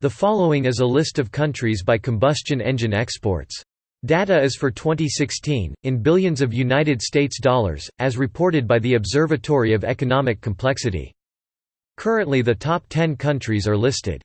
The following is a list of countries by combustion engine exports. Data is for 2016, in billions of United States dollars, as reported by the Observatory of Economic Complexity. Currently the top 10 countries are listed.